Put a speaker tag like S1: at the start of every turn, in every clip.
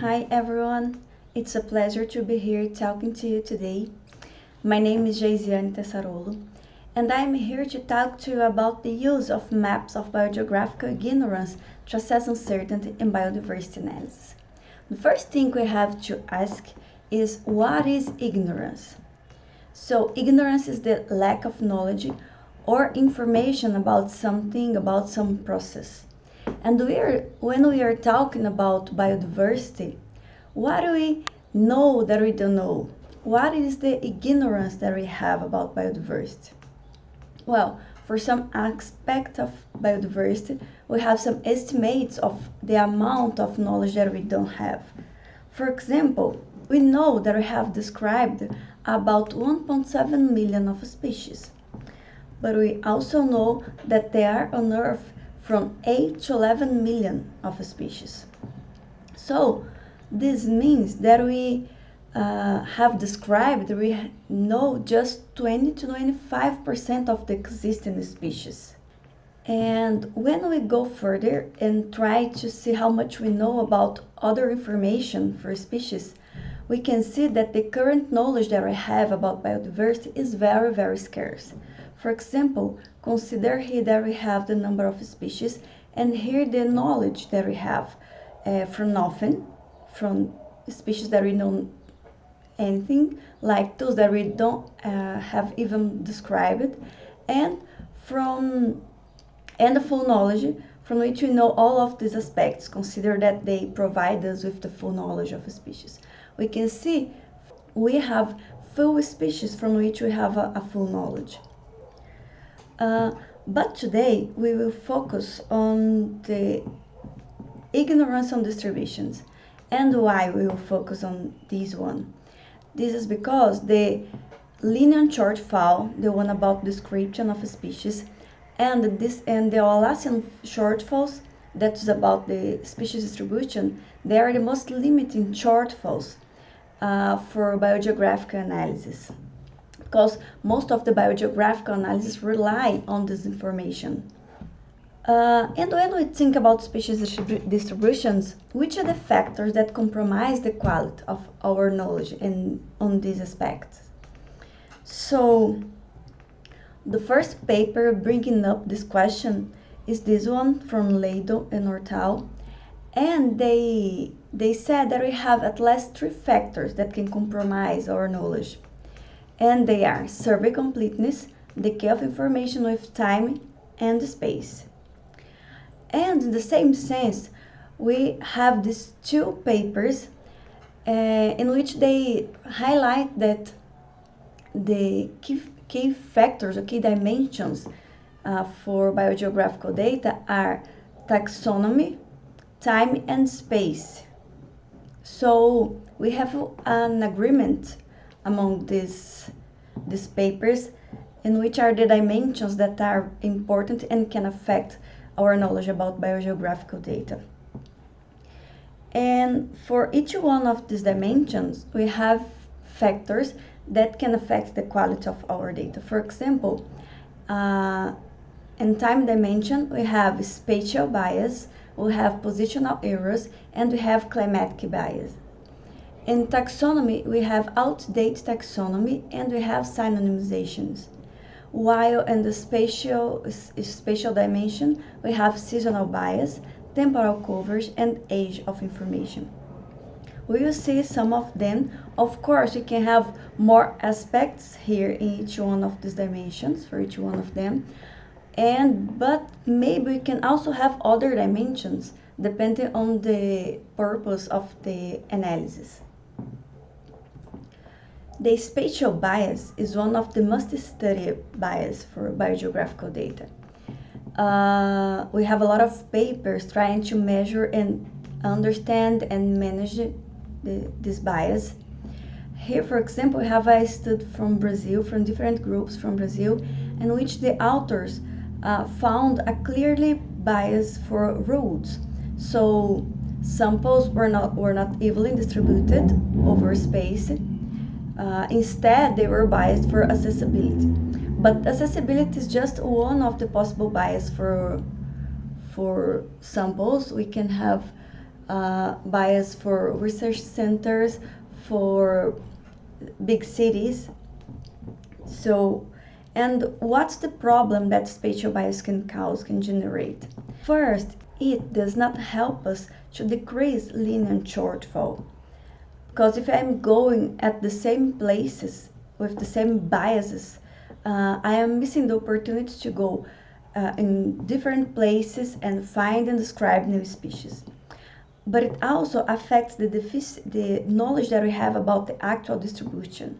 S1: Hi everyone, it's a pleasure to be here talking to you today. My name is Geisiane Tessarolo, and I'm here to talk to you about the use of maps of biogeographical ignorance to assess uncertainty in biodiversity analysis. The first thing we have to ask is what is ignorance? So ignorance is the lack of knowledge or information about something, about some process. And we are, when we are talking about biodiversity, what do we know that we don't know? What is the ignorance that we have about biodiversity? Well, for some aspect of biodiversity, we have some estimates of the amount of knowledge that we don't have. For example, we know that we have described about 1.7 million of species, but we also know that there are on Earth from 8 to 11 million of species. So this means that we uh, have described, we know just 20 to 25% of the existing species. And when we go further and try to see how much we know about other information for species, we can see that the current knowledge that we have about biodiversity is very, very scarce. For example, consider here that we have the number of species and here the knowledge that we have uh, from nothing, from species that we know anything, like those that we don't uh, have even described, and from and the full knowledge from which we know all of these aspects. Consider that they provide us with the full knowledge of a species. We can see we have full species from which we have a, a full knowledge. Uh, but today we will focus on the ignorance on distributions and why we will focus on this one. This is because the Linnean shortfall, the one about description of species, and this and the Wallacean shortfalls, that is about the species distribution, they are the most limiting shortfalls uh, for biogeographical analysis because most of the biogeographical analysis rely on this information. Uh, and when we think about species distributions, which are the factors that compromise the quality of our knowledge in, on these aspects? So, the first paper bringing up this question is this one from Ladle and Hortal, and they, they said that we have at least three factors that can compromise our knowledge and they are survey completeness, decay of information with time and space. And in the same sense, we have these two papers uh, in which they highlight that the key, key factors or key dimensions uh, for biogeographical data are taxonomy, time and space. So we have an agreement among these, these papers and which are the dimensions that are important and can affect our knowledge about biogeographical data. And for each one of these dimensions, we have factors that can affect the quality of our data. For example, uh, in time dimension, we have spatial bias, we have positional errors, and we have climatic bias. In taxonomy, we have outdated taxonomy and we have synonymizations. While in the spatial, spatial dimension, we have seasonal bias, temporal coverage, and age of information. We will see some of them. Of course, we can have more aspects here in each one of these dimensions, for each one of them. And, but maybe we can also have other dimensions depending on the purpose of the analysis. The spatial bias is one of the most studied bias for biogeographical data. Uh, we have a lot of papers trying to measure and understand and manage the, this bias. Here, for example, we have a study from Brazil, from different groups from Brazil, in which the authors uh, found a clearly bias for roads. So samples were not, were not evenly distributed over space uh, instead, they were biased for accessibility. But accessibility is just one of the possible bias for, for samples. We can have uh, bias for research centers, for big cities. So, and what's the problem that spatial bias can cause, can generate? First, it does not help us to decrease Linnean shortfall. Because if I'm going at the same places with the same biases, uh, I am missing the opportunity to go uh, in different places and find and describe new species. But it also affects the, the knowledge that we have about the actual distribution.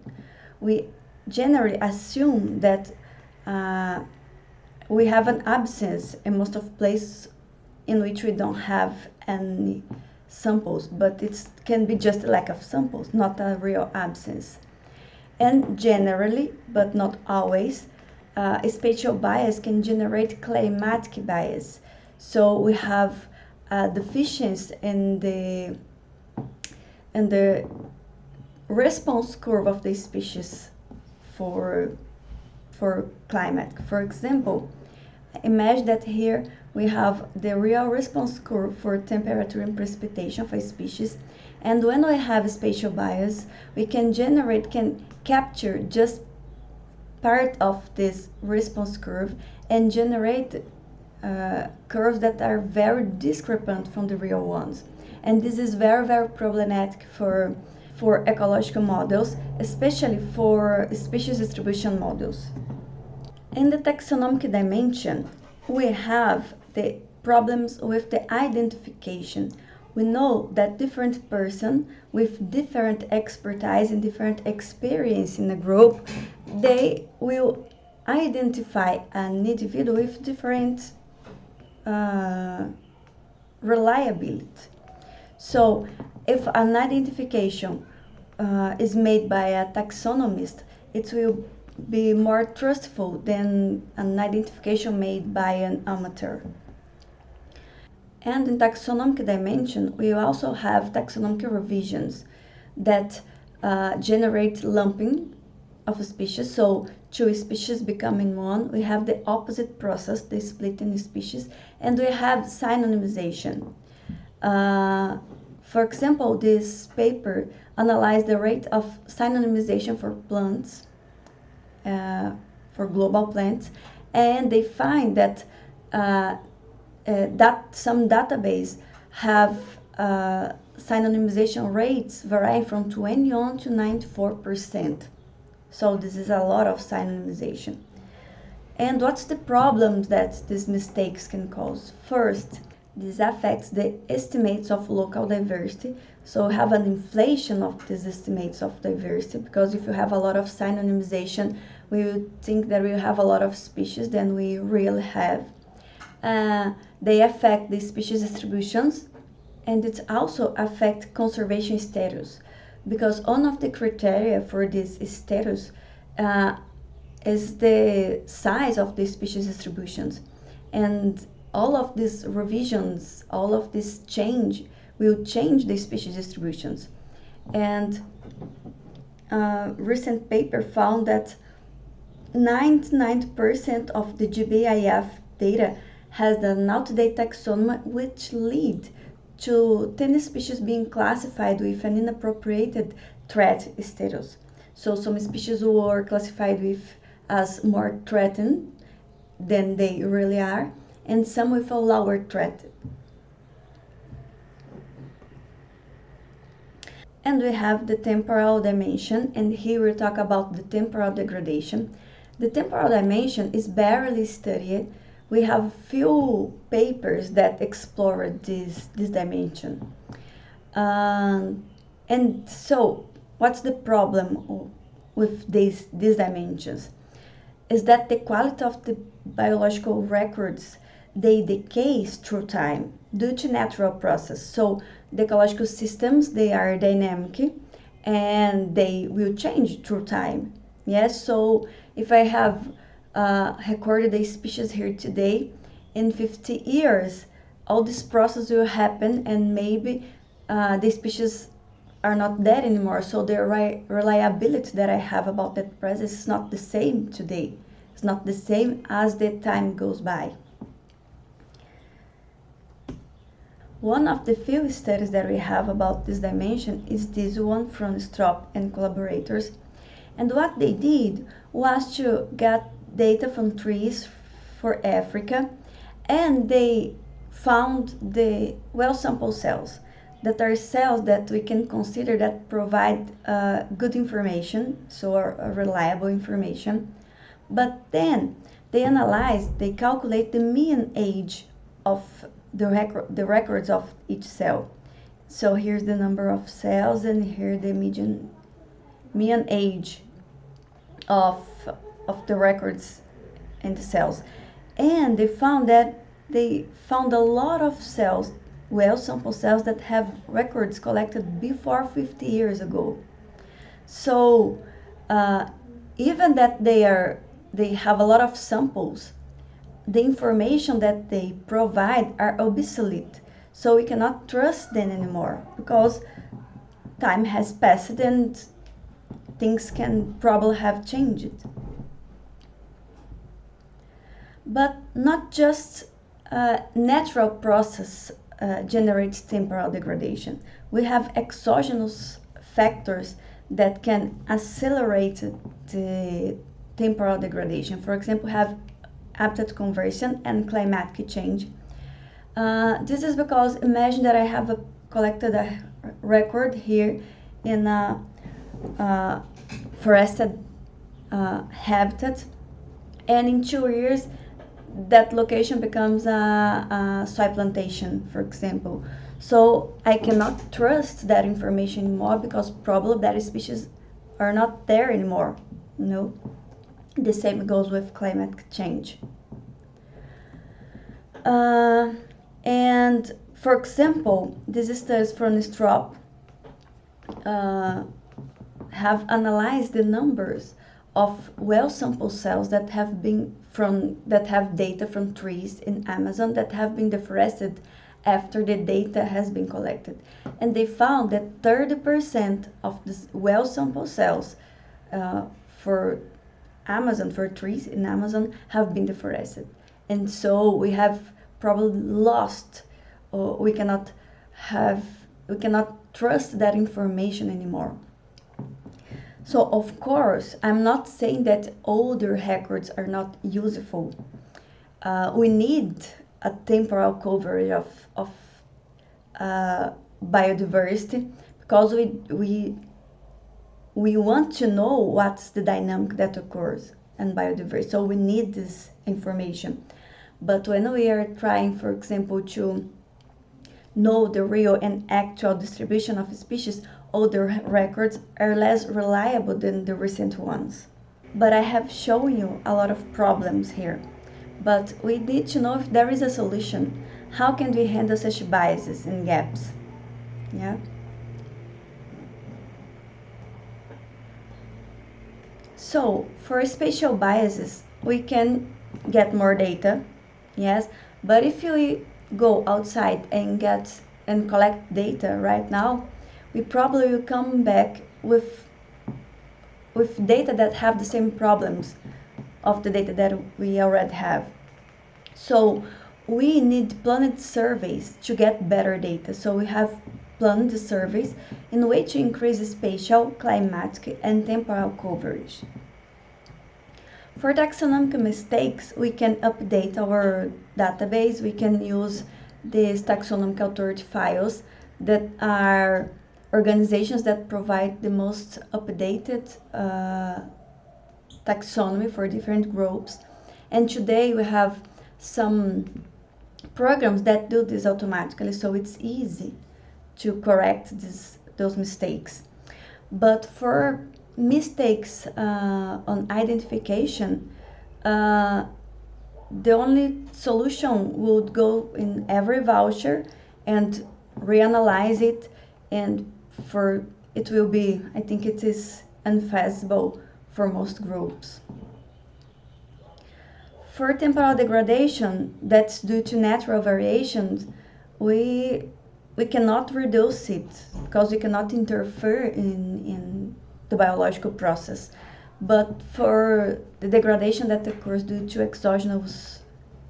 S1: We generally assume that uh, we have an absence in most of places in which we don't have any samples, but it can be just a lack of samples, not a real absence. And generally, but not always, uh, spatial bias can generate climatic bias. So we have uh, deficiency in the in the response curve of the species for for climate. For example, imagine that here we have the real response curve for temperature and precipitation for species. And when we have spatial bias, we can generate, can capture just part of this response curve and generate uh, curves that are very discrepant from the real ones. And this is very, very problematic for, for ecological models, especially for species distribution models. In the taxonomic dimension, we have the problems with the identification. We know that different person with different expertise and different experience in a group, they will identify an individual with different uh, reliability. So if an identification uh, is made by a taxonomist, it will be more trustful than an identification made by an amateur. And in taxonomic dimension, we also have taxonomic revisions that uh, generate lumping of species. So two species becoming one. We have the opposite process, the splitting species, and we have synonymization. Uh, for example, this paper analyzed the rate of synonymization for plants uh, for global plants, and they find that uh, that some database have uh, synonymization rates varying from 21 to 94 percent. So this is a lot of synonymization. And what's the problems that these mistakes can cause? First, this affects the estimates of local diversity. So have an inflation of these estimates of diversity because if you have a lot of synonymization, we would think that we have a lot of species than we really have. Uh, they affect the species distributions and it also affect conservation status because one of the criteria for this status uh, is the size of the species distributions. And all of these revisions all of this change will change the species distributions. And a uh, recent paper found that 99% of the GBIF data has an out-of-date taxonomy which lead to 10 species being classified with an inappropriate threat status. So some species were classified with as more threatened than they really are, and some with a lower threat. And we have the temporal dimension, and here we talk about the temporal degradation. The temporal dimension is barely studied. We have few papers that explore this, this dimension. Um, and so, what's the problem with these, these dimensions? Is that the quality of the biological records, they decay through time due to natural process. So the ecological systems, they are dynamic and they will change through time. Yes, so if I have uh, recorded a species here today, in 50 years, all this process will happen and maybe uh, the species are not dead anymore. So the re reliability that I have about that presence is not the same today. It's not the same as the time goes by. One of the few studies that we have about this dimension is this one from Stropp and collaborators. And what they did was to get data from trees for Africa and they found the well sample cells that are cells that we can consider that provide uh, good information, so uh, reliable information. But then they analyze, they calculate the mean age of the, record, the records of each cell. So here's the number of cells and here the median mean age of, of the records in the cells. And they found that they found a lot of cells, well sample cells that have records collected before 50 years ago. So uh, even that they are they have a lot of samples, the information that they provide are obsolete. So we cannot trust them anymore because time has passed and things can probably have changed. But not just a natural process uh, generates temporal degradation. We have exogenous factors that can accelerate the temporal degradation. For example, have habitat conversion and climatic change. Uh, this is because imagine that I have a, collected a record here in a, a forested uh, habitat and in two years that location becomes a, a soy plantation, for example. So I cannot trust that information anymore because probably that species are not there anymore. You know? The same goes with climate change. Uh, and for example, these studies from Stropp uh, have analyzed the numbers of well sample cells that have been from that have data from trees in Amazon that have been deforested after the data has been collected. And they found that 30% of the well sample cells uh, for Amazon, for trees in Amazon, have been deforested. And so we have probably lost, or we cannot have, we cannot trust that information anymore. So of course, I'm not saying that older records are not useful. Uh, we need a temporal coverage of, of uh, biodiversity because we, we we want to know what's the dynamic that occurs in biodiversity. So we need this information. But when we are trying, for example, to know the real and actual distribution of species, older records are less reliable than the recent ones. But I have shown you a lot of problems here. But we need to know if there is a solution. How can we handle such biases and gaps? Yeah. So for spatial biases, we can get more data, yes, but if we go outside and get and collect data right now, we probably will come back with with data that have the same problems of the data that we already have. So we need planned surveys to get better data. So we have planned surveys in a way to increase spatial, climatic, and temporal coverage. For taxonomic mistakes, we can update our database. We can use these taxonomic authority files that are organizations that provide the most updated uh, taxonomy for different groups. And today we have some programs that do this automatically, so it's easy to correct this, those mistakes. But for mistakes uh, on identification, uh, the only solution would go in every voucher and reanalyze it and for it will be, I think it is unfeasible for most groups. For temporal degradation that's due to natural variations, we we cannot reduce it because we cannot interfere in, in the biological process. But for the degradation that occurs due to exogenous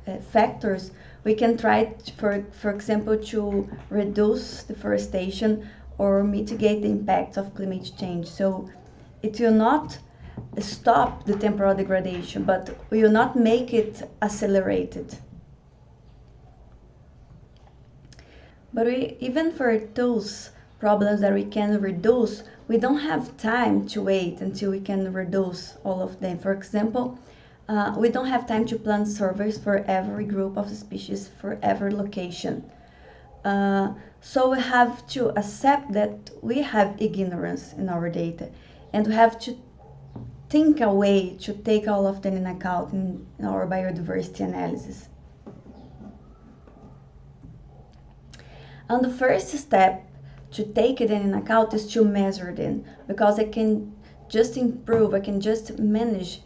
S1: uh, factors, we can try, for, for example, to reduce deforestation or mitigate the impacts of climate change. So it will not stop the temporal degradation, but will not make it accelerated. But we, even for those problems that we can reduce, we don't have time to wait until we can reduce all of them. For example, uh, we don't have time to plan surveys for every group of species for every location. Uh, so we have to accept that we have ignorance in our data and we have to think a way to take all of them in account in, in our biodiversity analysis. And the first step to take it in account is to measure them because I can just improve, I can just manage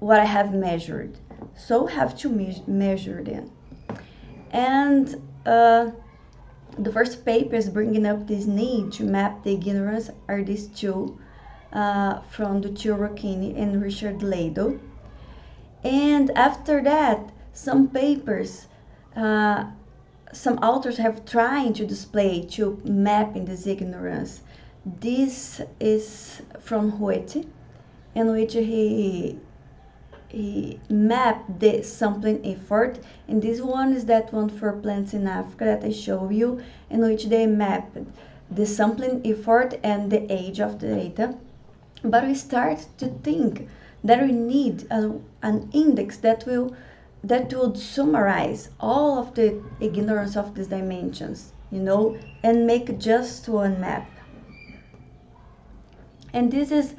S1: what I have measured. So have to me measure them. And uh, the first papers bringing up this need to map the ignorance are these two uh, from Duccio Rocchini and Richard Ladle. And after that, some papers, uh, some authors have tried to display, to map in this ignorance. This is from Huete, in which he mapped the sampling effort. And this one is that one for plants in Africa that I show you in which they mapped the sampling effort and the age of the data. But we start to think that we need a, an index that will that would summarize all of the ignorance of these dimensions you know and make just one map. And this is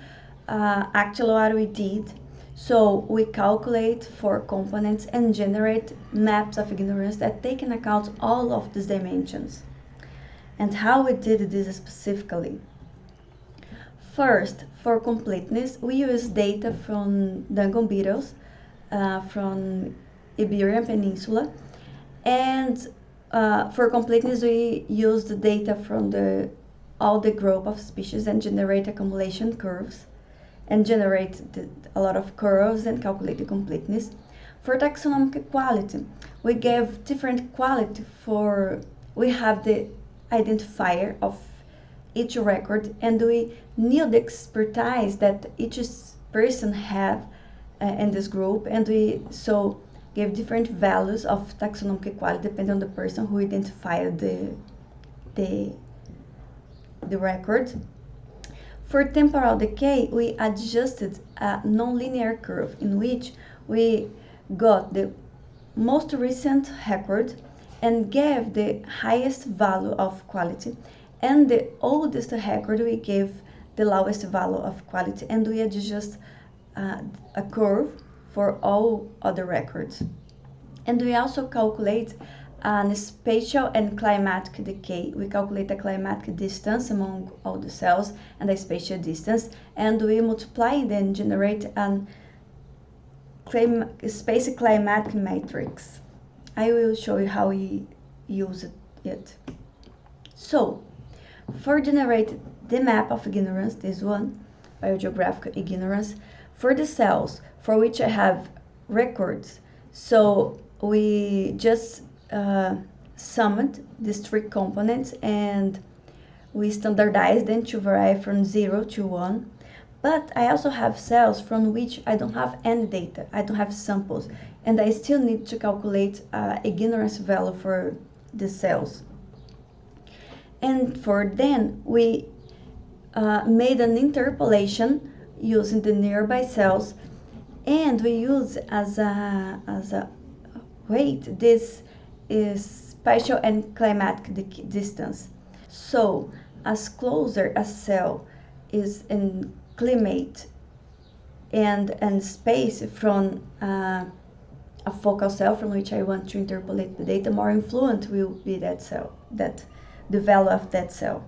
S1: uh, actually what we did so we calculate for components and generate maps of ignorance that take into account all of these dimensions. And how we did this specifically. First, for completeness, we use data from beetles uh, from Iberian Peninsula. And uh, for completeness, we use the data from the all the group of species and generate accumulation curves and generate a lot of curves and calculate the completeness. For taxonomic quality, we gave different quality for, we have the identifier of each record and we knew the expertise that each person have uh, in this group and we so gave different values of taxonomic quality depending on the person who identified the, the, the record. For temporal decay, we adjusted a nonlinear curve in which we got the most recent record and gave the highest value of quality and the oldest record we gave the lowest value of quality and we adjust uh, a curve for all other records. And we also calculate and spatial and climatic decay. We calculate the climatic distance among all the cells and the spatial distance, and we multiply then generate an clim space climatic matrix. I will show you how we use it. So, for generate the map of ignorance, this one, biogeographical ignorance, for the cells for which I have records, so we just uh, summed these three components and we standardized them to vary from 0 to 1. But I also have cells from which I don't have any data, I don't have samples, and I still need to calculate uh, ignorance value for the cells. And for then, we uh, made an interpolation using the nearby cells, and we use as a, as a weight this is spatial and climatic distance. So, as closer a cell is in climate and, and space from uh, a focal cell from which I want to interpolate the data, more influent will be that cell, that the value of that cell.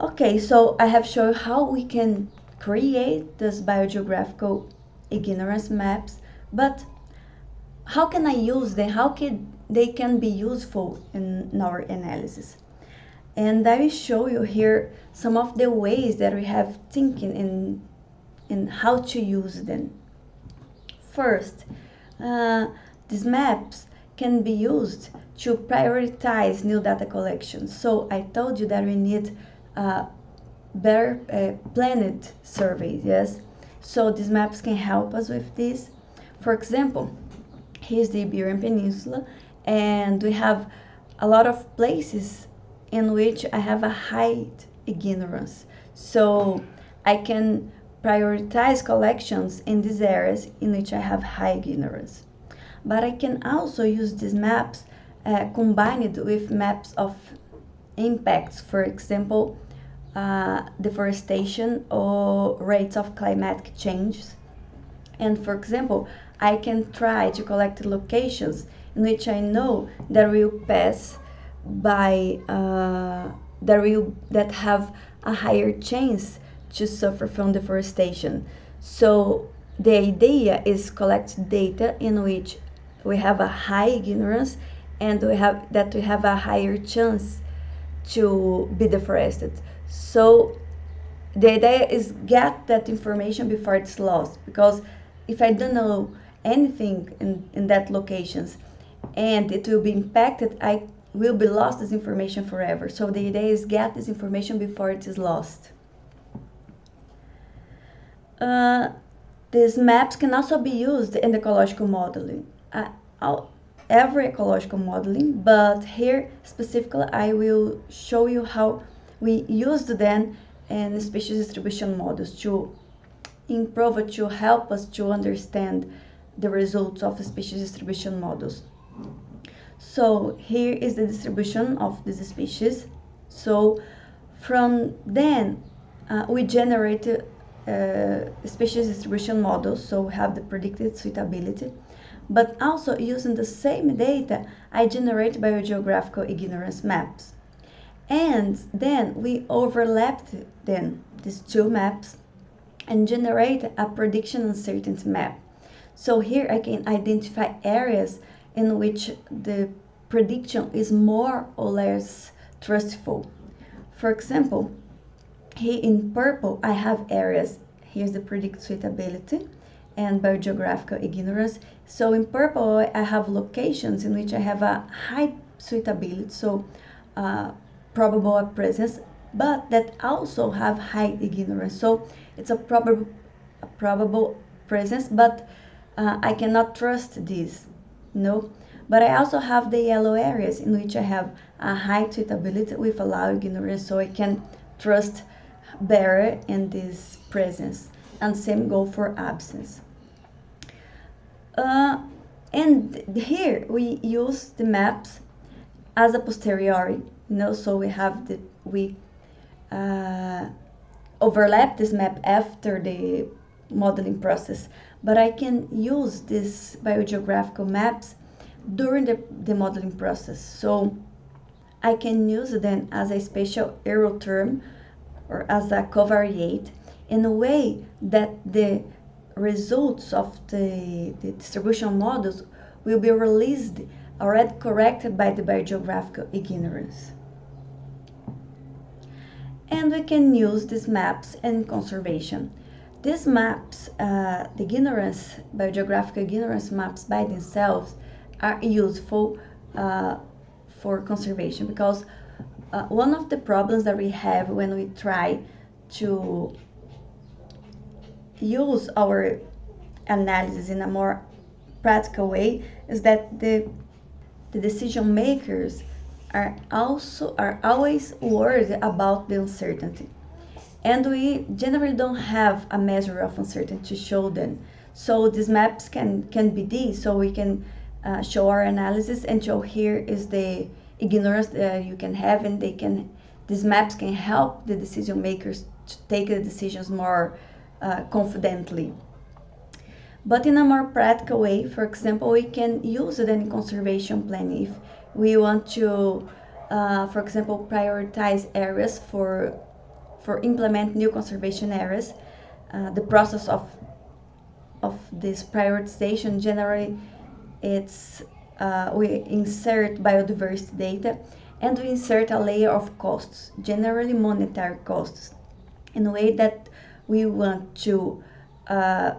S1: Okay, so I have shown how we can create this biogeographical ignorance maps, but how can I use them? How can they can be useful in, our analysis? And I will show you here some of the ways that we have thinking in, in how to use them. First, uh, these maps can be used to prioritize new data collection. So I told you that we need uh, better uh, planned surveys, yes? So these maps can help us with this. For example, here's the Iberian Peninsula and we have a lot of places in which I have a high ignorance. So I can prioritize collections in these areas in which I have high ignorance. But I can also use these maps uh, combined with maps of impacts, for example, uh, deforestation or rates of climatic changes. And for example, I can try to collect locations in which I know that will pass by uh, that will that have a higher chance to suffer from deforestation. So the idea is collect data in which we have a high ignorance and we have that we have a higher chance to be deforested. So the idea is get that information before it's lost because if I don't know anything in, in that locations and it will be impacted, I will be lost this information forever. So the idea is get this information before it is lost. Uh, these maps can also be used in ecological modeling. Uh, every ecological modeling, but here specifically I will show you how we used them in species distribution models to improve to help us to understand the results of species distribution models. So here is the distribution of this species. So from then uh, we generate uh, species distribution models, so we have the predicted suitability. But also using the same data, I generate biogeographical ignorance maps. And then we overlapped then these two maps and generate a prediction uncertainty map. So here I can identify areas in which the prediction is more or less trustful. For example, here in purple I have areas, here's the predict suitability and biogeographical ignorance. So in purple I have locations in which I have a high suitability, so uh, probable presence, but that also have high ignorance. So it's a probable, a probable presence, but uh, I cannot trust this, no. But I also have the yellow areas in which I have a high suitability with a low ignorance, so I can trust better in this presence. And same go for absence. Uh, and here we use the maps as a posteriori, you know, so we have the, we uh, overlap this map after the modeling process, but I can use these biogeographical maps during the, the modeling process. So I can use them as a spatial error term or as a covariate in a way that the results of the, the distribution models will be released already corrected by the biogeographical ignorance and we can use these maps in conservation. These maps, uh, the ignorance, biogeographical ignorance maps by themselves are useful uh, for conservation because uh, one of the problems that we have when we try to use our analysis in a more practical way is that the, the decision makers are also are always worried about the uncertainty. And we generally don't have a measure of uncertainty to show them. So these maps can, can be these, so we can uh, show our analysis and show here is the ignorance that you can have and they can, these maps can help the decision makers to take the decisions more uh, confidently. But in a more practical way, for example, we can use it in conservation planning. If we want to, uh, for example, prioritize areas for, for implement new conservation areas. Uh, the process of, of this prioritization generally it's uh, we insert biodiversity data and we insert a layer of costs, generally monetary costs, in a way that we want to uh,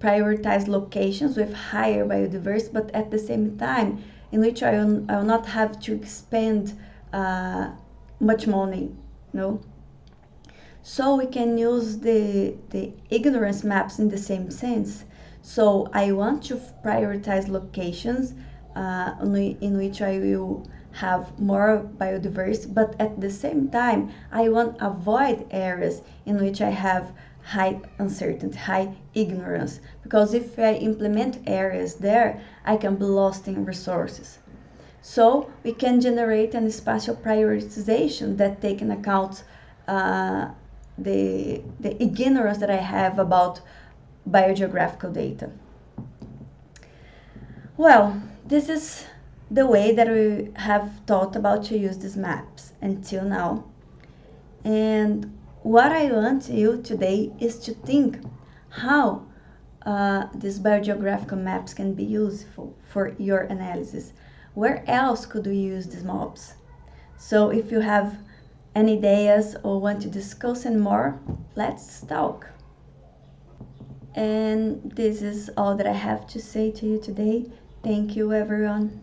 S1: prioritize locations with higher biodiversity, but at the same time, in which I will, I will not have to expend uh, much money, no? So we can use the, the ignorance maps in the same sense. So I want to prioritize locations uh, in which I will have more biodiversity, but at the same time, I want to avoid areas in which I have high uncertainty, high ignorance. Because if I implement areas there, I can be lost in resources. So we can generate an spatial prioritization that take into account uh, the, the ignorance that I have about biogeographical data. Well, this is the way that we have thought about to use these maps until now. And what I want you today is to think how uh, these biogeographical maps can be useful for your analysis. Where else could we use these maps? So if you have any ideas or want to discuss any more, let's talk. And this is all that I have to say to you today. Thank you everyone.